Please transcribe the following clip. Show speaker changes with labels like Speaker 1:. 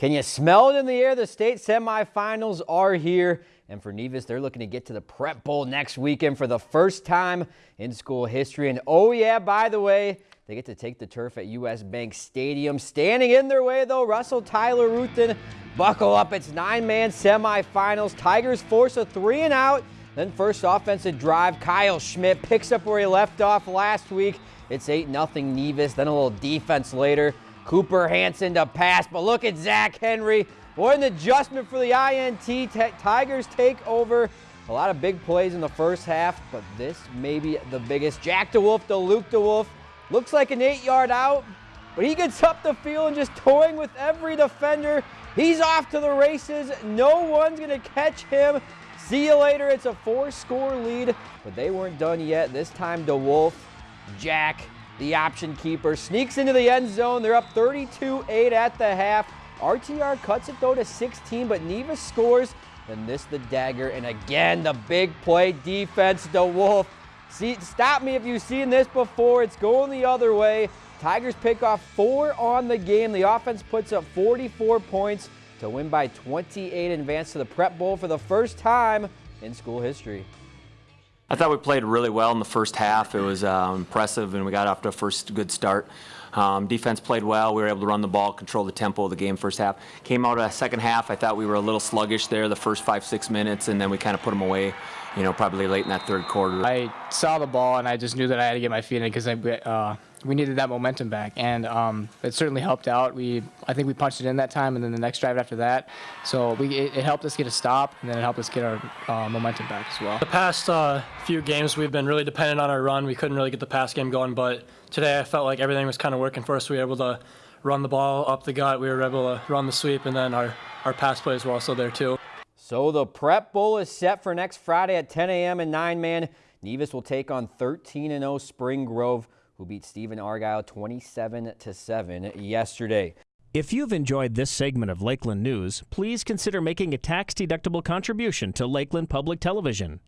Speaker 1: Can you smell it in the air? The state semifinals are here. And for Nevis, they're looking to get to the Prep Bowl next weekend for the first time in school history. And oh yeah, by the way, they get to take the turf at U.S. Bank Stadium. Standing in their way, though, Russell Tyler Ruthton. Buckle up. It's nine-man semifinals. Tigers force a three and out. Then first offensive drive, Kyle Schmidt picks up where he left off last week. It's 8-0 Nevis. Then a little defense later. Cooper Hanson to pass, but look at Zach Henry. What an adjustment for the INT. Tigers take over. A lot of big plays in the first half, but this may be the biggest. Jack DeWolf to Luke DeWolf. Looks like an eight-yard out, but he gets up the field and just toying with every defender. He's off to the races. No one's going to catch him. See you later. It's a four-score lead, but they weren't done yet. This time DeWolf, Jack, the option keeper, sneaks into the end zone. They're up 32-8 at the half. RTR cuts it though to 16, but Nevis scores. Then this the dagger, and again the big play defense. DeWolf, see, stop me if you've seen this before. It's going the other way. Tigers pick off four on the game. The offense puts up 44 points to win by 28 and advance to the Prep Bowl for the first time in school history.
Speaker 2: I thought we played really well in the first half. It was uh, impressive, and we got off to a first good start. Um, defense played well. We were able to run the ball, control the tempo of the game first half. Came out a second half. I thought we were a little sluggish there the first five, six minutes, and then we kind of put them away, you know, probably late in that third quarter.
Speaker 3: I saw the ball, and I just knew that I had to get my feet in because I uh, we needed that momentum back, and um, it certainly helped out. We, I think we punched it in that time, and then the next drive after that, so we, it, it helped us get a stop, and then it helped us get our uh, momentum back as well.
Speaker 4: The past uh, few games, we've been really dependent on our run. We couldn't really get the pass game going, but today I felt like everything was kind of working for us. We were able to run the ball up the gut. We were able to run the sweep, and then our, our pass plays were also there too.
Speaker 1: So the Prep Bowl is set for next Friday at 10 a.m. in nine-man. Nevis will take on 13 and 0 Spring Grove who beat Stephen Argyle 27 to 7 yesterday.
Speaker 5: If you've enjoyed this segment of Lakeland News, please consider making a tax-deductible contribution to Lakeland Public Television.